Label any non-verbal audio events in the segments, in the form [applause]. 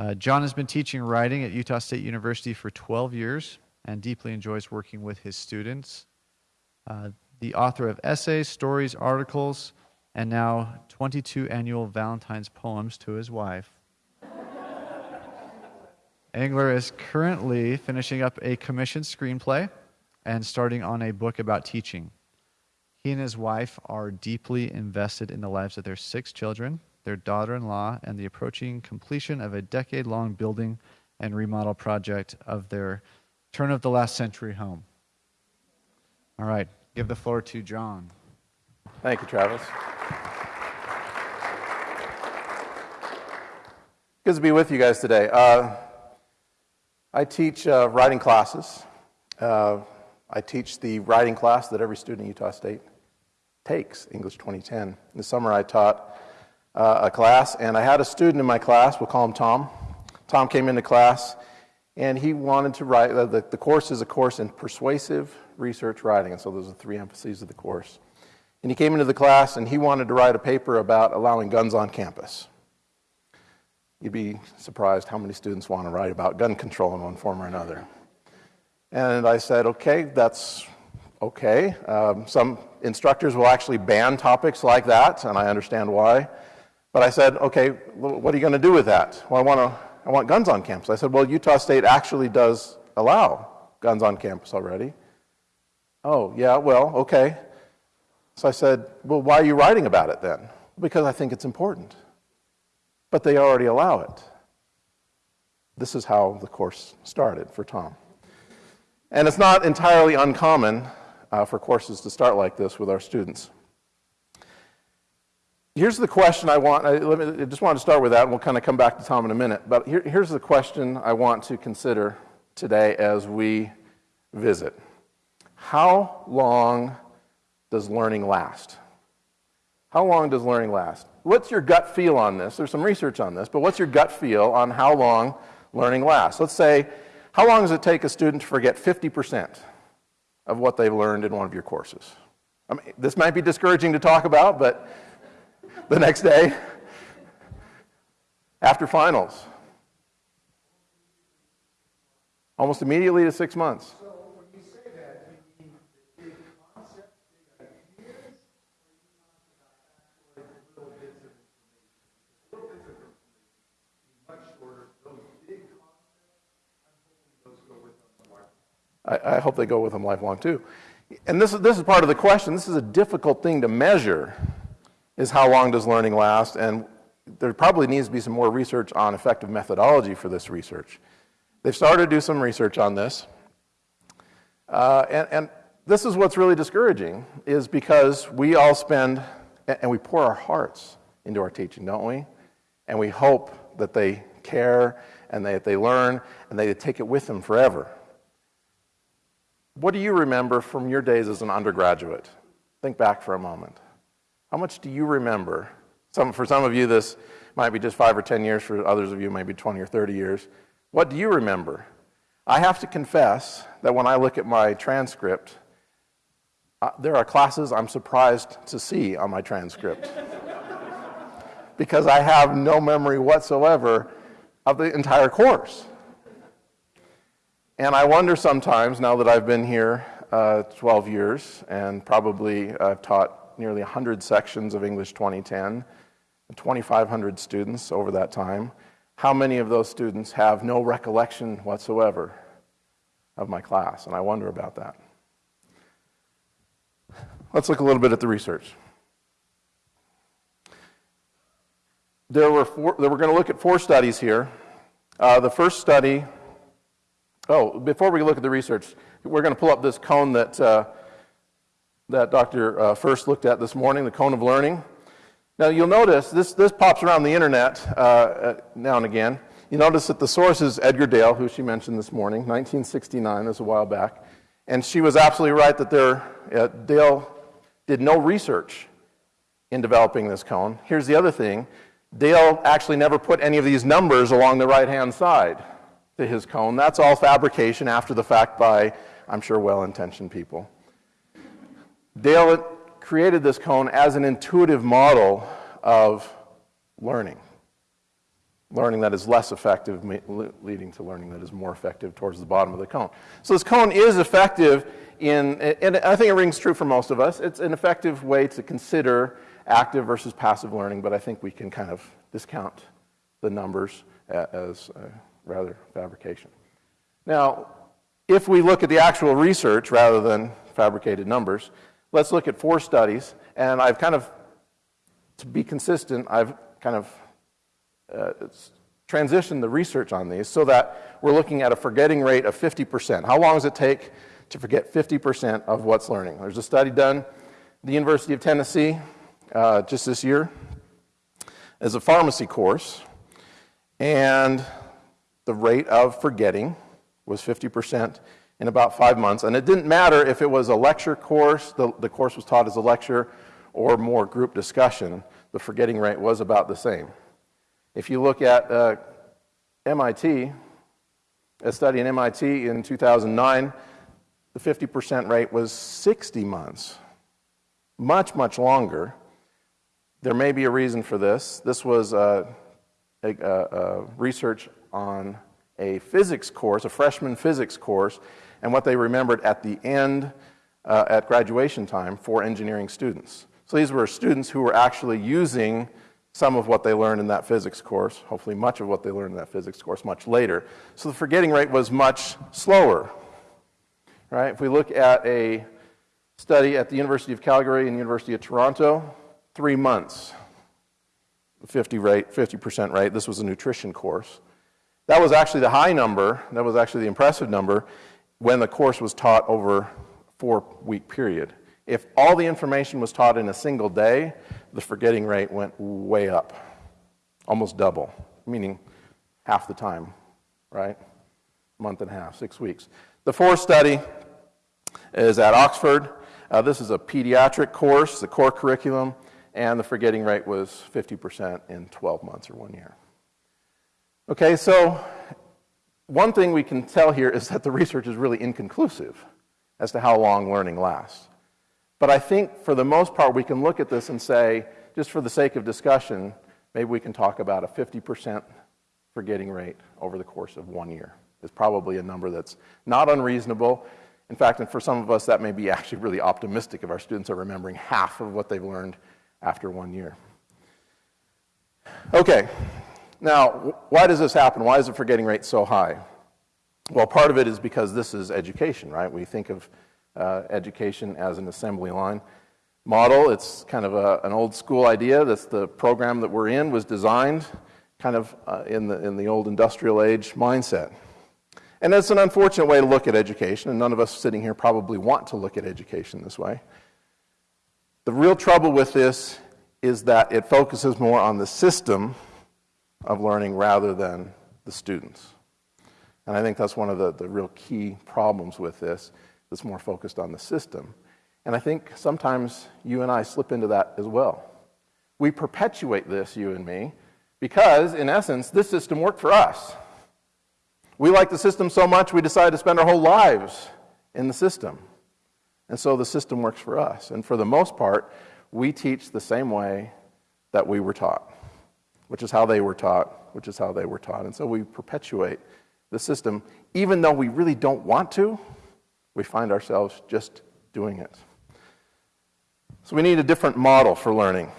Uh, John has been teaching writing at Utah State University for 12 years and deeply enjoys working with his students. Uh, the author of essays, stories, articles, and now 22 annual Valentine's poems to his wife. Angler is currently finishing up a commissioned screenplay and starting on a book about teaching. He and his wife are deeply invested in the lives of their six children, their daughter in law, and the approaching completion of a decade long building and remodel project of their turn of the last century home. All right, give the floor to John. Thank you, Travis. Good to be with you guys today. Uh, I teach uh, writing classes. Uh, I teach the writing class that every student at Utah State takes, English 2010. the summer I taught uh, a class, and I had a student in my class, we'll call him Tom. Tom came into class, and he wanted to write, uh, the, the course is a course in persuasive research writing, and so those are three emphases of the course. And he came into the class, and he wanted to write a paper about allowing guns on campus. You'd be surprised how many students want to write about gun control in one form or another. And I said, okay, that's okay. Um, some instructors will actually ban topics like that, and I understand why. But I said, okay, what are you going to do with that? Well, I want, to, I want guns on campus. I said, well, Utah State actually does allow guns on campus already. Oh, yeah, well, okay. So I said, well, why are you writing about it then? Because I think it's important but they already allow it. This is how the course started for Tom. And it's not entirely uncommon uh, for courses to start like this with our students. Here's the question I want, I, me, I just wanted to start with that, and we'll kind of come back to Tom in a minute. But here, here's the question I want to consider today as we visit How long does learning last? How long does learning last? What's your gut feel on this? There's some research on this, but what's your gut feel on how long learning lasts? Let's say, how long does it take a student to forget 50% of what they've learned in one of your courses? I mean, this might be discouraging to talk about, but the next day, after finals, almost immediately to six months. I, I hope they go with them lifelong too. And this is, this is part of the question. This is a difficult thing to measure, is how long does learning last? And there probably needs to be some more research on effective methodology for this research. They've started to do some research on this. Uh, and, and this is what's really discouraging, is because we all spend, and we pour our hearts into our teaching, don't we? And we hope that they care and that they learn and they take it with them forever. What do you remember from your days as an undergraduate? Think back for a moment. How much do you remember? Some, for some of you, this might be just five or 10 years. For others of you, maybe 20 or 30 years. What do you remember? I have to confess that when I look at my transcript, uh, there are classes I'm surprised to see on my transcript. [laughs] because I have no memory whatsoever of the entire course. And I wonder sometimes, now that I've been here uh, 12 years and probably I've uh, taught nearly 100 sections of English 2010, and 2,500 students over that time, how many of those students have no recollection whatsoever of my class? And I wonder about that. Let's look a little bit at the research. There were four, we're going to look at four studies here. Uh, the first study Oh, before we look at the research, we're going to pull up this cone that, uh, that Dr. Uh, First looked at this morning, the cone of learning. Now, you'll notice this, this pops around the internet uh, uh now and again. You notice that the source is Edgar Dale, who she mentioned this morning, 1969, that's a while back. And she was absolutely right that there, uh, Dale did no research in developing this cone. Here's the other thing Dale actually never put any of these numbers along the right hand side to his cone. That's all fabrication after the fact by, I'm sure, well intentioned people. Dale created this cone as an intuitive model of learning. learning that is less effective, leading to learning that is more effective towards the bottom of the cone. So this cone is effective in, and I think it rings true for most of us. It's an effective way to consider active versus passive learning, but I think we can kind of discount the numbers as uh, rather fabrication. Now, if we look at the actual research rather than fabricated numbers, let's look at four studies, and I've kind of, to be consistent, I've kind of uh, transitioned the research on these so that we're looking at a forgetting rate of 50%. How long does it take to forget 50% of what's learning? There's a study done the University of Tennessee uh, just this year as a pharmacy course, and the rate of forgetting was 50% in about five months. And it didn't matter if it was a lecture course, the, the course was taught as a lecture, or more group discussion, the forgetting rate was about the same. If you look at uh, MIT, a study in MIT in 2009, the 50% rate was 60 months, much, much longer. There may be a reason for this. This was uh, a, a, a research on a physics course, a freshman physics course, and what they remembered at the end, uh, at graduation time, for engineering students. So these were students who were actually using some of what they learned in that physics course, hopefully much of what they learned in that physics course much later. So the forgetting rate was much slower. Right? If we look at a study at the University of Calgary and the University of Toronto, three months, 50 rate, 50% rate. This was a nutrition course. That was actually the high number, that was actually the impressive number when the course was taught over a four week period. If all the information was taught in a single day, the forgetting rate went way up, almost double, meaning half the time, right? Month and a half, six weeks. The fourth study is at Oxford. Uh, this is a pediatric course, the core curriculum, and the forgetting rate was 50% in 12 months or one year. Okay, so one thing we can tell here is that the research is really inconclusive as to how long learning lasts. But I think for the most part, we can look at this and say, just for the sake of discussion, maybe we can talk about a 50% forgetting rate over the course of one year. It's probably a number that's not unreasonable. In fact, and for some of us, that may be actually really optimistic if our students are remembering half of what they've learned after one year. Okay, now, why does this happen? Why is the forgetting rate so high? Well, part of it is because this is education, right? We think of uh, education as an assembly line model. It's kind of a, an old school idea. That's the program that we're in was designed kind of uh, in, the, in the old industrial age mindset. And it's an unfortunate way to look at education, and none of us sitting here probably want to look at education this way. The real trouble with this is that it focuses more on the system of learning rather than the students. And I think that's one of the, the real key problems with this, that's more focused on the system. And I think sometimes you and I slip into that as well. We perpetuate this, you and me, because in essence, this system worked for us. We like the system so much, we decided to spend our whole lives in the system. And so the system works for us. And for the most part, we teach the same way that we were taught which is how they were taught, which is how they were taught. And so we perpetuate the system. Even though we really don't want to, we find ourselves just doing it. So we need a different model for learning.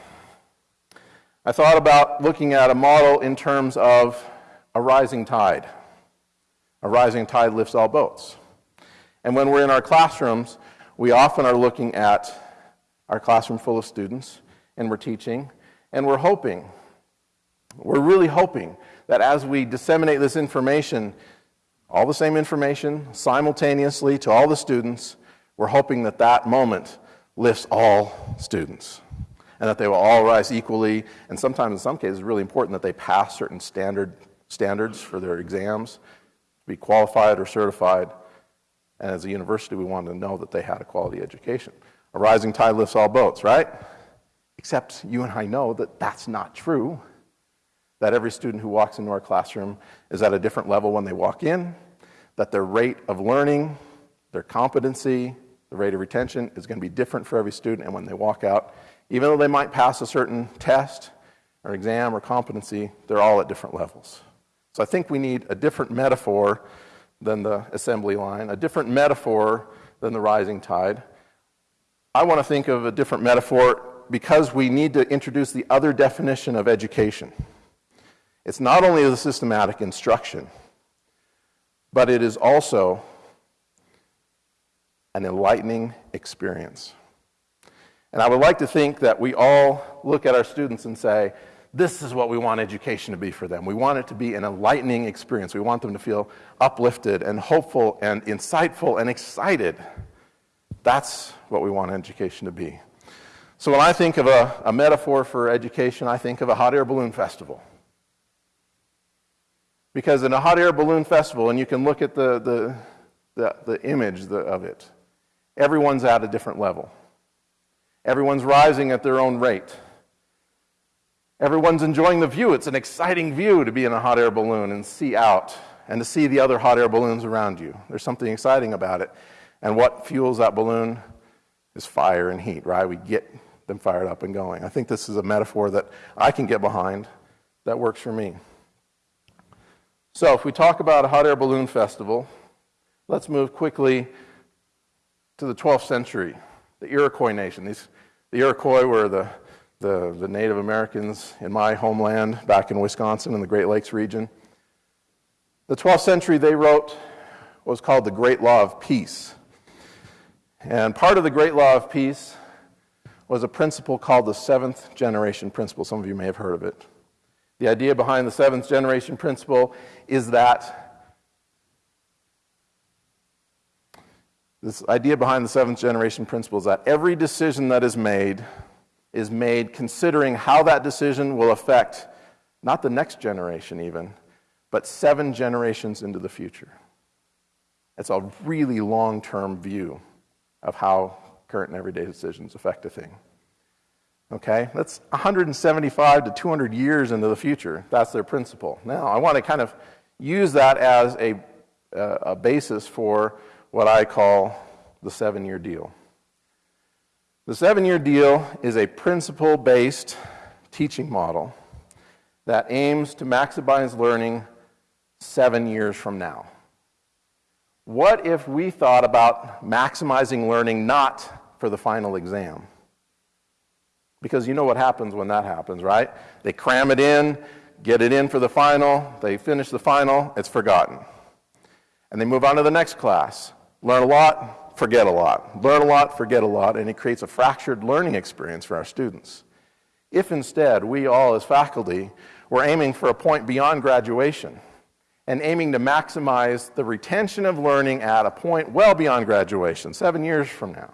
I thought about looking at a model in terms of a rising tide. A rising tide lifts all boats. And when we're in our classrooms, we often are looking at our classroom full of students and we're teaching and we're hoping we're really hoping that as we disseminate this information, all the same information simultaneously to all the students, we're hoping that that moment lifts all students and that they will all rise equally. And sometimes, in some cases, it's really important that they pass certain standard, standards for their exams be qualified or certified. And as a university, we want to know that they had a quality education. A rising tide lifts all boats, right? Except you and I know that that's not true that every student who walks into our classroom is at a different level when they walk in, that their rate of learning, their competency, the rate of retention is going to be different for every student, and when they walk out, even though they might pass a certain test, or exam or competency, they're all at different levels. So I think we need a different metaphor than the assembly line, a different metaphor than the rising tide. I want to think of a different metaphor because we need to introduce the other definition of education. It's not only the systematic instruction, but it is also an enlightening experience. And I would like to think that we all look at our students and say, this is what we want education to be for them. We want it to be an enlightening experience. We want them to feel uplifted and hopeful and insightful and excited. That's what we want education to be. So when I think of a, a metaphor for education, I think of a hot air balloon festival. Because in a hot air balloon festival, and you can look at the, the, the, the image of it, everyone's at a different level. Everyone's rising at their own rate. Everyone's enjoying the view. It's an exciting view to be in a hot air balloon and see out and to see the other hot air balloons around you. There's something exciting about it. And what fuels that balloon is fire and heat, right? We get them fired up and going. I think this is a metaphor that I can get behind that works for me. So, if we talk about a hot air balloon festival, let's move quickly to the 12th century the Iroquois nation. These, the Iroquois were the, the, the Native Americans in my homeland back in Wisconsin in the Great Lakes region. The 12th century, they wrote what was called the Great Law of Peace. And part of the Great Law of Peace was a principle called the seventh generation principle. Some of you may have heard of it. The idea behind the seventh generation principle is that This idea behind the seventh generation principle is that every decision that is made is made considering how that decision will affect not the next generation, even, but seven generations into the future. It's a really long term view of how current and everyday decisions affect a thing. Okay? That's 175 to 200 years into the future. That's their principle. Now, I want to kind of use that as a, a basis for what I call the seven year deal. The seven year deal is a principle based teaching model that aims to maximize learning seven years from now. What if we thought about maximizing learning not for the final exam? Because you know what happens when that happens, right? They cram it in, get it in for the final, they finish the final, it's forgotten. And they move on to the next class. Learn a lot, forget a lot. Learn a lot, forget a lot, and it creates a fractured learning experience for our students. If instead we all, as faculty, were aiming for a point beyond graduation and aiming to maximize the retention of learning at a point well beyond graduation, seven years from now,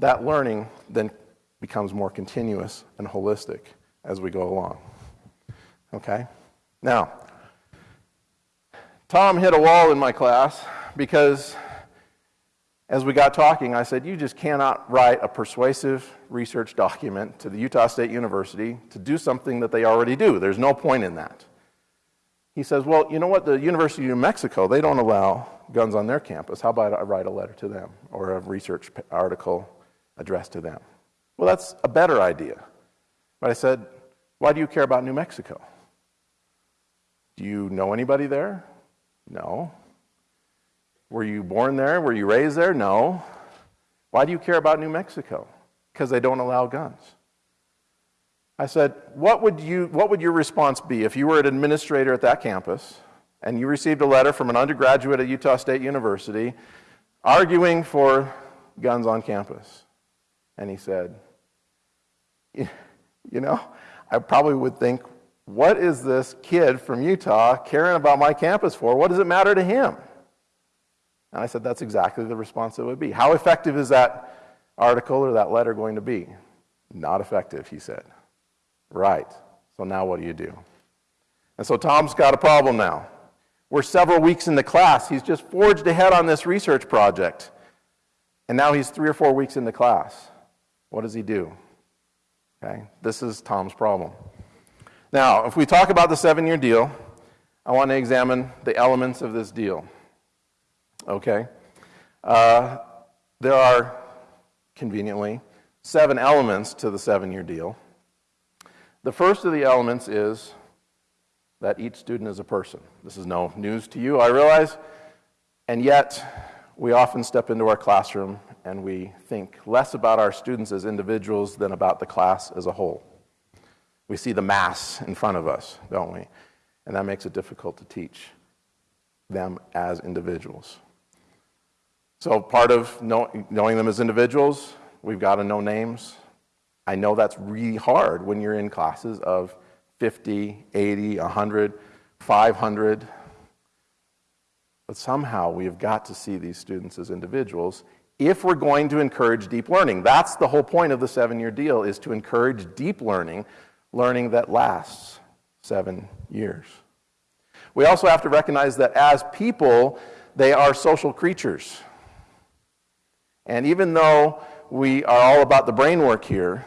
that learning then becomes more continuous and holistic as we go along. Okay? Now, Tom hit a wall in my class because as we got talking, I said, You just cannot write a persuasive research document to the Utah State University to do something that they already do. There's no point in that. He says, Well, you know what? The University of New Mexico, they don't allow guns on their campus. How about I write a letter to them or a research article addressed to them? Well, that's a better idea. But I said, Why do you care about New Mexico? Do you know anybody there? No. Were you born there? Were you raised there? No. Why do you care about New Mexico? Because they don't allow guns. I said, what would, you, what would your response be if you were an administrator at that campus and you received a letter from an undergraduate at Utah State University arguing for guns on campus? And he said, [laughs] You know, I probably would think, what is this kid from Utah caring about my campus for? What does it matter to him? And I said, that's exactly the response it would be. How effective is that article or that letter going to be? Not effective, he said. Right. So now what do you do? And so Tom's got a problem now. We're several weeks into class. He's just forged ahead on this research project. And now he's three or four weeks into class. What does he do? Okay, this is Tom's problem. Now, if we talk about the seven year deal, I want to examine the elements of this deal. Okay? Uh, there are, conveniently, seven elements to the seven year deal. The first of the elements is that each student is a person. This is no news to you, I realize, and yet we often step into our classroom and we think less about our students as individuals than about the class as a whole. We see the mass in front of us, don't we? And that makes it difficult to teach them as individuals. So, part of knowing them as individuals, we've got to know names. I know that's really hard when you're in classes of 50, 80, 100, 500. But somehow we have got to see these students as individuals if we're going to encourage deep learning. That's the whole point of the seven year deal is to encourage deep learning, learning that lasts seven years. We also have to recognize that as people, they are social creatures. And even though we are all about the brain work here,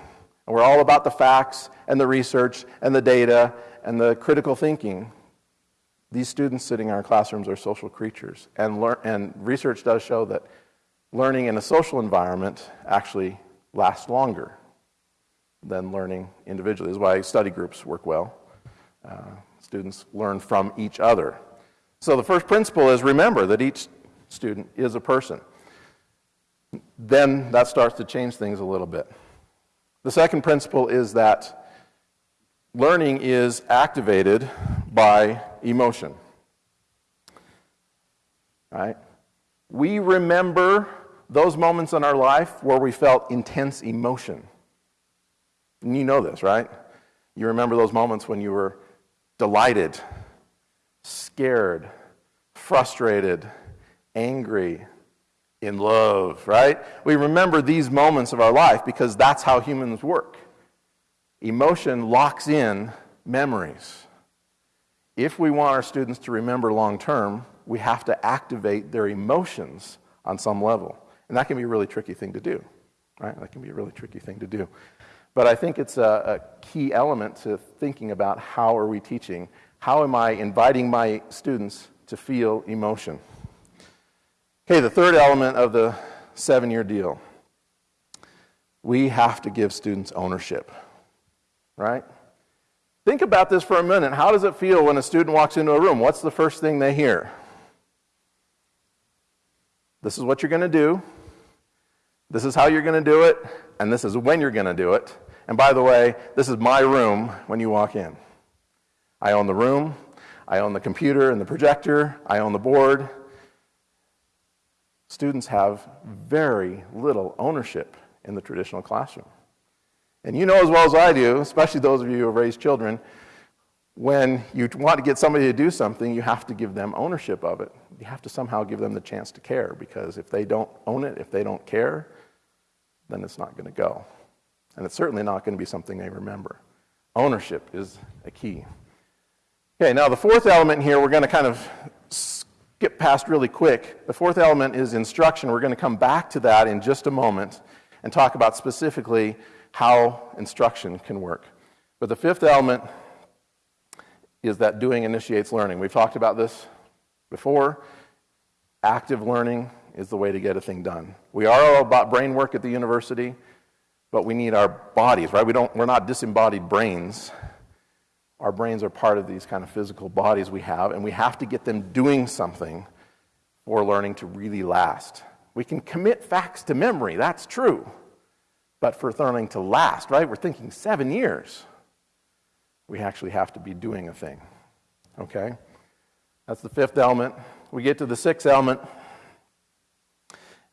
and we're all about the facts and the research and the data and the critical thinking, these students sitting in our classrooms are social creatures. And, lear- and research does show that learning in a social environment actually lasts longer than learning individually. This is why study groups work well. Uh, students learn from each other. So the first principle is remember that each student is a person. Then that starts to change things a little bit. The second principle is that learning is activated by emotion. Right? We remember those moments in our life where we felt intense emotion. And you know this, right? You remember those moments when you were delighted, scared, frustrated, angry, in love, right? We remember these moments of our life because that's how humans work. Emotion locks in memories. If we want our students to remember long term, we have to activate their emotions on some level. And that can be a really tricky thing to do, right? That can be a really tricky thing to do. But I think it's a, a key element to thinking about how are we teaching? How am I inviting my students to feel emotion? Okay, the third element of the seven year deal we have to give students ownership, right? Think about this for a minute. How does it feel when a student walks into a room? What's the first thing they hear? This is what you're going to do. This is how you're going to do it, and this is when you're going to do it. And by the way, this is my room when you walk in. I own the room, I own the computer and the projector, I own the board. Students have very little ownership in the traditional classroom. And you know as well as I do, especially those of you who have raised children, when you want to get somebody to do something, you have to give them ownership of it. You have to somehow give them the chance to care because if they don't own it, if they don't care, then it's not going to go. And it's certainly not going to be something they remember. Ownership is a key. Okay, now the fourth element here, we're going to kind of skip past really quick. The fourth element is instruction. We're going to come back to that in just a moment and talk about specifically how instruction can work. But the fifth element is that doing initiates learning. We've talked about this before. Active learning is the way to get a thing done. We are all about brain work at the university, but we need our bodies, right? We don't, we're not disembodied brains. Our brains are part of these kind of physical bodies we have, and we have to get them doing something for learning to really last. We can commit facts to memory, that's true. But for learning to last, right? We're thinking seven years. We actually have to be doing a thing. Okay? That's the fifth element. We get to the sixth element,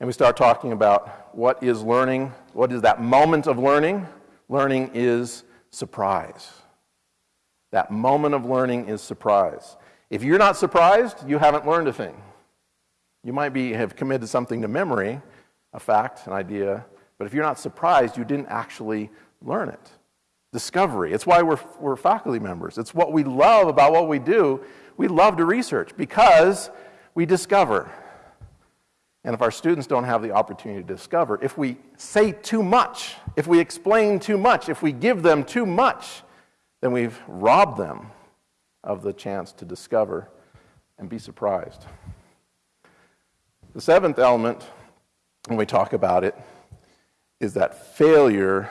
and we start talking about what is learning, what is that moment of learning? Learning is surprise. That moment of learning is surprise. If you're not surprised, you haven't learned a thing. You might be, have committed something to memory, a fact, an idea, but if you're not surprised, you didn't actually learn it. Discovery. It's why we're, we're faculty members. It's what we love about what we do. We love to research because we discover. And if our students don't have the opportunity to discover, if we say too much, if we explain too much, if we give them too much, then we've robbed them of the chance to discover and be surprised. The seventh element, when we talk about it, is that failure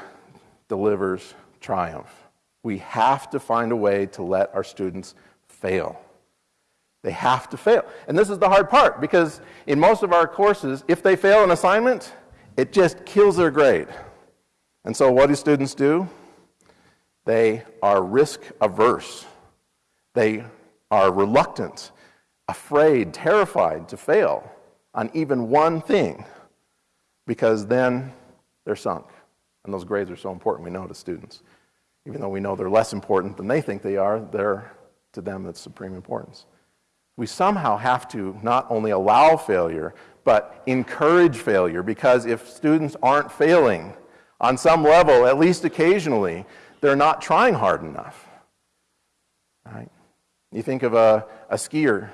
delivers triumph. We have to find a way to let our students fail. They have to fail. And this is the hard part because in most of our courses, if they fail an assignment, it just kills their grade. And so, what do students do? They are risk averse. They are reluctant, afraid, terrified to fail on even one thing because then they're sunk. And those grades are so important, we know to students. Even though we know they're less important than they think they are, they're, to them, it's supreme importance. We somehow have to not only allow failure, but encourage failure because if students aren't failing on some level, at least occasionally, they're not trying hard enough. Right? You think of a, a skier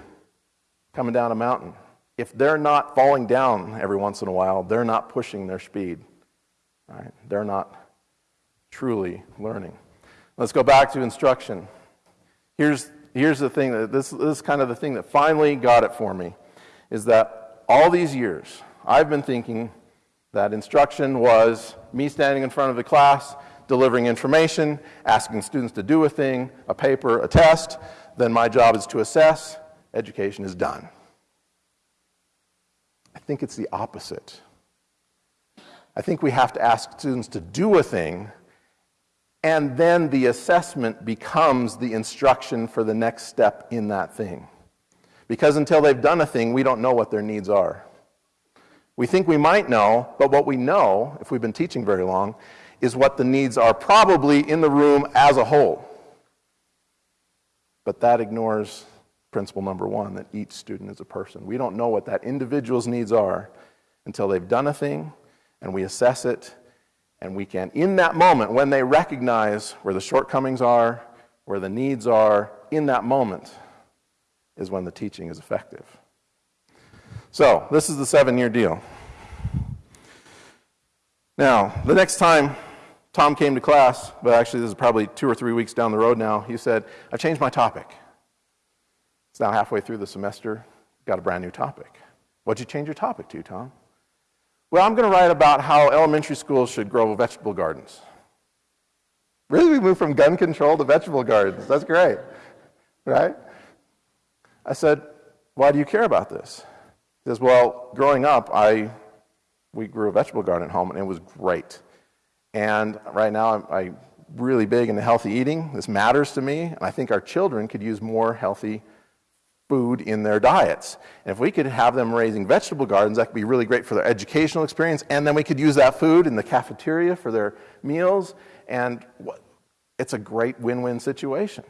coming down a mountain. If they're not falling down every once in a while, they're not pushing their speed. Right? They're not truly learning. Let's go back to instruction. Here's, here's the thing that this, this is kind of the thing that finally got it for me is that all these years I've been thinking that instruction was me standing in front of the class, delivering information, asking students to do a thing, a paper, a test. Then my job is to assess. Education is done. I think it's the opposite. I think we have to ask students to do a thing, and then the assessment becomes the instruction for the next step in that thing. Because until they've done a thing, we don't know what their needs are. We think we might know, but what we know, if we've been teaching very long, is what the needs are probably in the room as a whole. But that ignores principle number one that each student is a person. We don't know what that individual's needs are until they've done a thing and we assess it and we can, in that moment, when they recognize where the shortcomings are, where the needs are, in that moment is when the teaching is effective. So, this is the seven year deal. Now, the next time Tom came to class, but actually, this is probably two or three weeks down the road now, he said, I've changed my topic. It's now halfway through the semester, got a brand new topic. What'd you change your topic to, Tom? Well, I'm going to write about how elementary schools should grow vegetable gardens. Really, we moved from gun control to vegetable gardens. That's great, right? I said, Why do you care about this? He says, Well, growing up, I, we grew a vegetable garden at home, and it was great. And right now, I'm, I'm really big into healthy eating. This matters to me, and I think our children could use more healthy food in their diets. And if we could have them raising vegetable gardens, that could be really great for their educational experience. And then we could use that food in the cafeteria for their meals. And it's a great win win situation.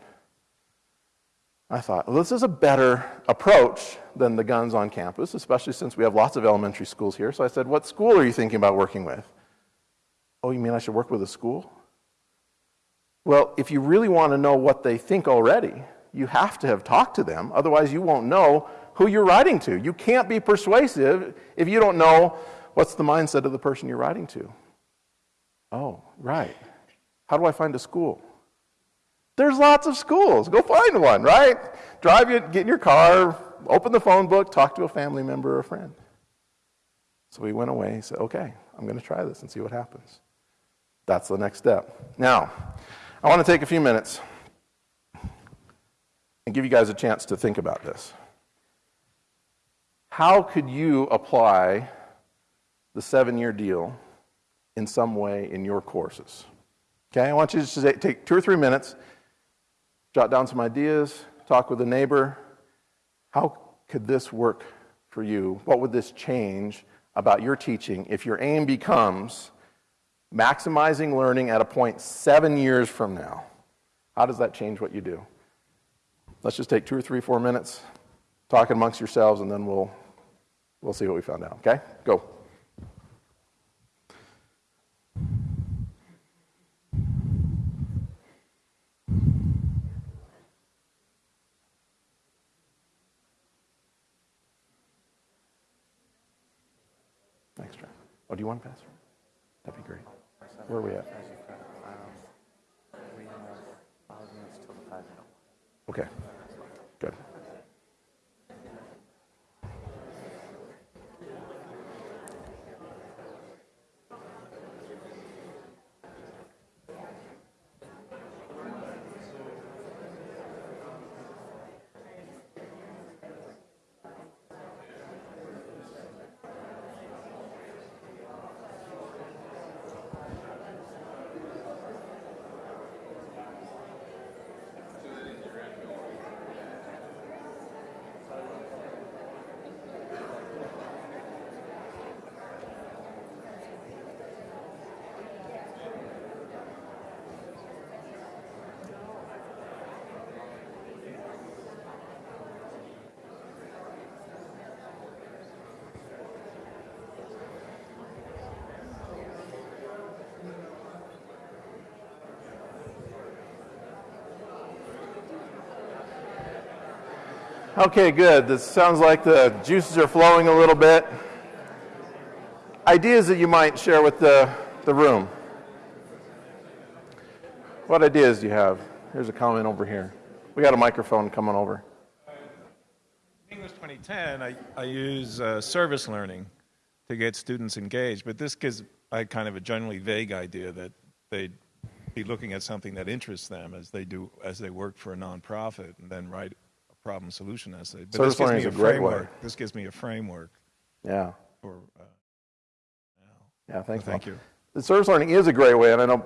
I thought, well, this is a better approach than the guns on campus, especially since we have lots of elementary schools here. So I said, What school are you thinking about working with? Oh, you mean I should work with a school? Well, if you really want to know what they think already, you have to have talked to them. Otherwise, you won't know who you're writing to. You can't be persuasive if you don't know what's the mindset of the person you're writing to. Oh, right. How do I find a school? There's lots of schools. Go find one, right? Drive, you, get in your car, open the phone book, talk to a family member or a friend. So we went away and said, okay, I'm going to try this and see what happens. That's the next step. Now, I want to take a few minutes and give you guys a chance to think about this. How could you apply the seven year deal in some way in your courses? Okay, I want you to take two or three minutes, jot down some ideas, talk with a neighbor. How could this work for you? What would this change about your teaching if your aim becomes maximizing learning at a point seven years from now? How does that change what you do? Let's just take two or three, four minutes, talk amongst yourselves, and then we'll, we'll see what we found out. Okay? Go. Thanks, Trent. Oh, do you want to pass? That'd be great. Where are we at? Okay. Okay, good. This sounds like the juices are flowing a little bit. Ideas that you might share with the, the room. What ideas do you have? Here's a comment over here. We got a microphone coming over. English 2010, I, I use uh, service learning to get students engaged, but this gives I kind of a generally vague idea that they'd be looking at something that interests them as they do as they work for a nonprofit and then write problem solution essay. But Service this gives learning me is a framework. way. This gives me a framework Yeah, for. Uh, yeah, thanks. thank you. The service learning is a great way, and I know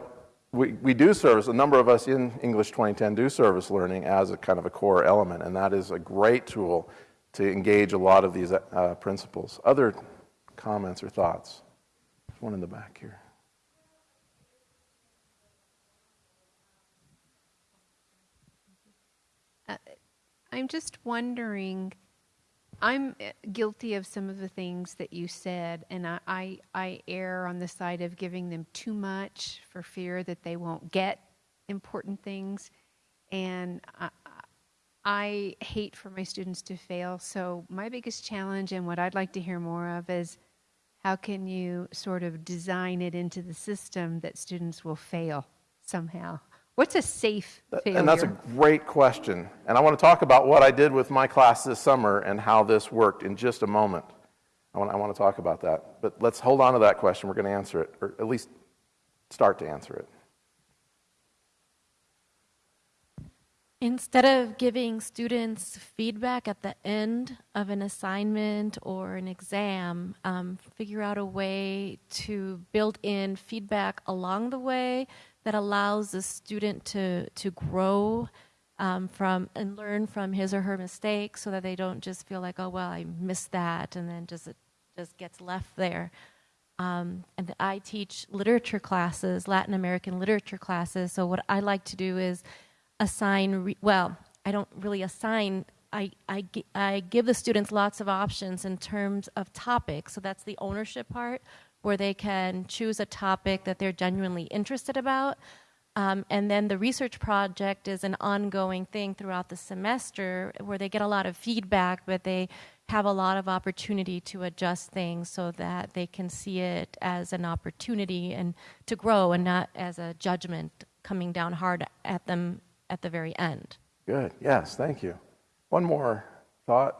we, we do service, a number of us in English 2010 do service learning as a kind of a core element, and that is a great tool to engage a lot of these uh, principles. Other comments or thoughts? There's one in the back here. I'm just wondering. I'm uh, guilty of some of the things that you said, and I, I, I err on the side of giving them too much for fear that they won't get important things. And I, I hate for my students to fail. So, my biggest challenge, and what I'd like to hear more of, is how can you sort of design it into the system that students will fail somehow? What's a safe failure? And that's a great question. And I want to talk about what I did with my class this summer and how this worked in just a moment. I want, I want to talk about that. But let's hold on to that question. We're going to answer it, or at least start to answer it. Instead of giving students feedback at the end of an assignment or an exam, um, figure out a way to build in feedback along the way that allows the student to, to grow um, from and learn from his or her mistakes so that they don't just feel like, oh, well, I missed that, and then just it just gets left there. Um, and I teach literature classes, Latin American literature classes. So what I like to do is assign, re- well, I don't really assign, I, I, I give the students lots of options in terms of topics. So that's the ownership part, where they can choose a topic that they're genuinely interested about. Um, and then the research project is an ongoing thing throughout the semester where they get a lot of feedback, but they have a lot of opportunity to adjust things so that they can see it as an opportunity and to grow and not as a judgment coming down hard at them at the very end. Good. Yes, thank you. One more thought.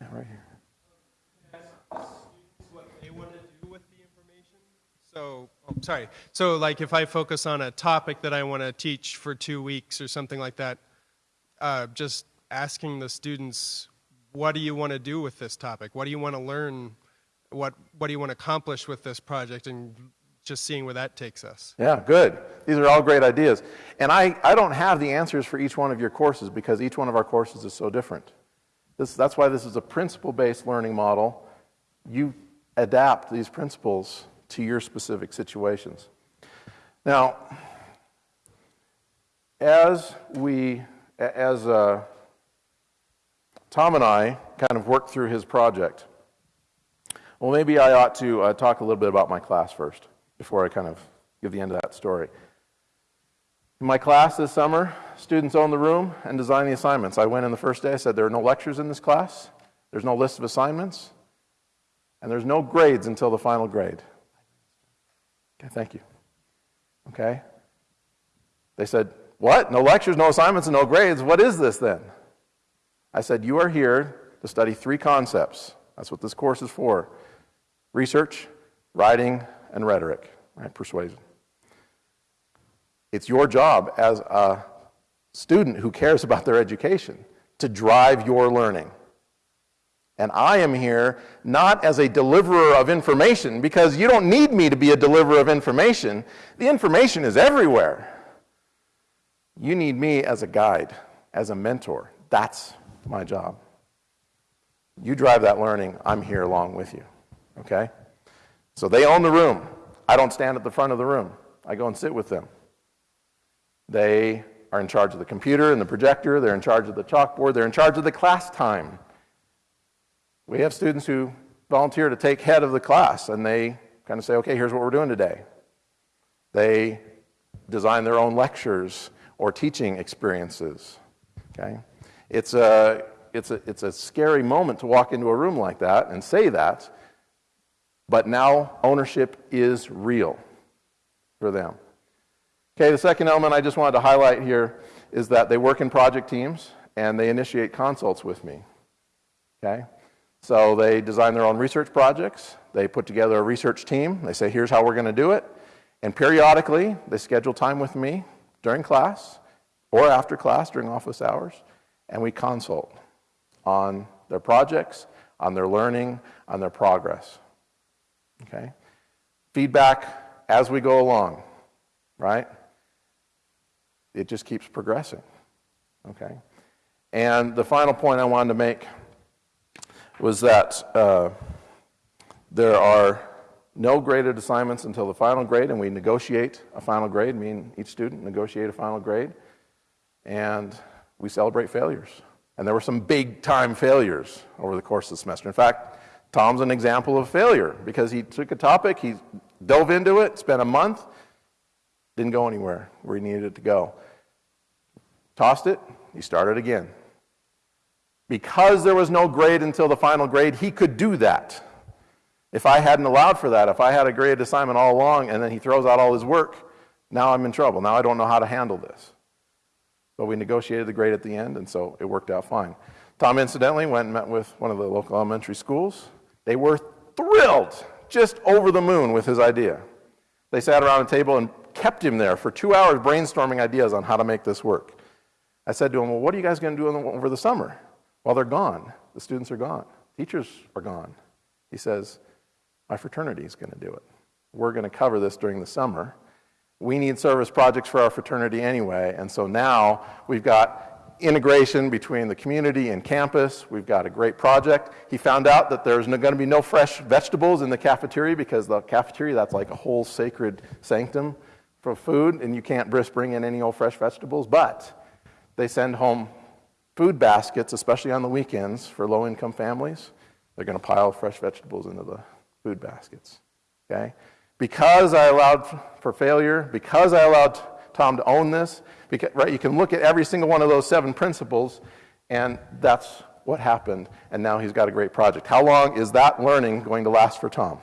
Yeah, right here. what they want to do with the information. So, oh, sorry. So, like, if I focus on a topic that I want to teach for two weeks or something like that, uh, just asking the students, what do you want to do with this topic? What do you want to learn? What What do you want to accomplish with this project? And just seeing where that takes us. Yeah, good. These are all great ideas. And I, I don't have the answers for each one of your courses because each one of our courses is so different. This, that's why this is a principle based learning model. You adapt these principles to your specific situations. Now, as we, as uh, Tom and I kind of work through his project, well, maybe I ought to uh, talk a little bit about my class first before I kind of give the end of that story. In my class this summer, students own the room and design the assignments. I went in the first day, I said, There are no lectures in this class, there's no list of assignments, and there's no grades until the final grade. Okay, thank you. Okay? They said, What? No lectures, no assignments, and no grades? What is this then? I said, You are here to study three concepts. That's what this course is for research, writing, and rhetoric, right? Persuasion. It's your job as a student who cares about their education to drive your learning. And I am here not as a deliverer of information because you don't need me to be a deliverer of information. The information is everywhere. You need me as a guide, as a mentor. That's my job. You drive that learning, I'm here along with you. Okay? So they own the room. I don't stand at the front of the room, I go and sit with them. They are in charge of the computer and the projector, they're in charge of the chalkboard, they're in charge of the class time. We have students who volunteer to take head of the class and they kind of say, okay, here's what we're doing today. They design their own lectures or teaching experiences. Okay? It's a, it's, a, it's a scary moment to walk into a room like that and say that, but now ownership is real for them. Okay, the second element I just wanted to highlight here is that they work in project teams and they initiate consults with me. Okay? So they design their own research projects, they put together a research team, they say, here's how we're going to do it. And periodically, they schedule time with me during class or after class during office hours, and we consult on their projects, on their learning, on their progress. Okay? Feedback as we go along, right? It just keeps progressing. Okay? And the final point I wanted to make was that uh, there are no graded assignments until the final grade, and we negotiate a final grade. Me and each student negotiate a final grade, and we celebrate failures. And there were some big time failures over the course of the semester. In fact, Tom's an example of failure because he took a topic, he dove into it, spent a month, didn't go anywhere where he needed it to go. Tossed it, he started again. Because there was no grade until the final grade, he could do that. If I hadn't allowed for that, if I had a graded assignment all along and then he throws out all his work, now I'm in trouble. Now I don't know how to handle this. But we negotiated the grade at the end, and so it worked out fine. Tom, incidentally, went and met with one of the local elementary schools. They were thrilled, just over the moon with his idea. They sat around a table and kept him there for two hours brainstorming ideas on how to make this work. I said to him, Well, what are you guys going to do over the summer? Well, they're gone. The students are gone. Teachers are gone. He says, My fraternity is going to do it. We're going to cover this during the summer. We need service projects for our fraternity anyway, and so now we've got integration between the community and campus. We've got a great project. He found out that there's going to be no fresh vegetables in the cafeteria because the cafeteria, that's like a whole sacred sanctum for food, and you can't bring in any old fresh vegetables. But they send home food baskets, especially on the weekends for low income families. They're going to pile fresh vegetables into the food baskets. Okay? Because I allowed for failure, because I allowed Tom to own this, because, right, you can look at every single one of those seven principles, and that's what happened, and now he's got a great project. How long is that learning going to last for Tom?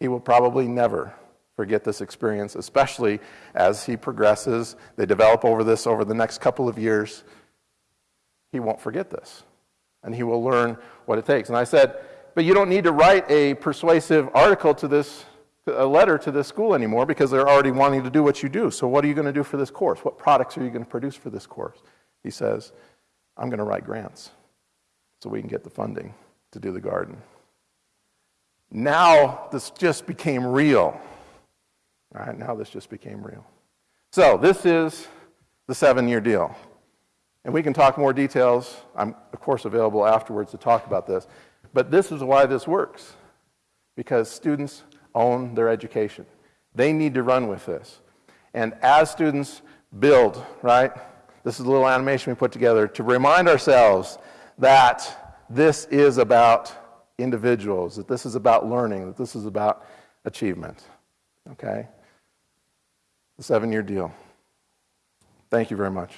He will probably never forget this experience, especially as he progresses. They develop over this over the next couple of years. He won't forget this, and he will learn what it takes. And I said, but you don't need to write a persuasive article to this, a letter to this school anymore because they're already wanting to do what you do. So what are you going to do for this course? What products are you going to produce for this course? He says, I'm going to write grants so we can get the funding to do the garden. Now this just became real. All right, now this just became real. So this is the seven-year deal. And we can talk more details. I'm, of course, available afterwards to talk about this. But this is why this works because students own their education. They need to run with this. And as students build, right, this is a little animation we put together to remind ourselves that this is about individuals, that this is about learning, that this is about achievement. Okay? The seven year deal. Thank you very much.